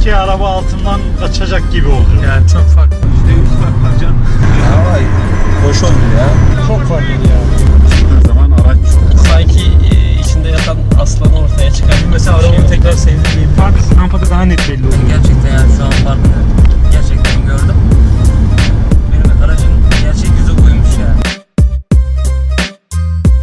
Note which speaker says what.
Speaker 1: önümdeki araba altından kaçacak gibi oldu.
Speaker 2: Yani çok farklı. %100 fark var canım.
Speaker 3: Ama hoş oldu ya.
Speaker 2: Çok farklı ya.
Speaker 1: Zaman araç
Speaker 4: Sanki e, içinde yatan aslan ortaya çıkar.
Speaker 2: Mesela arabamı tekrar sevdiğim fark rampada daha net belli oluyor.
Speaker 3: Gerçekten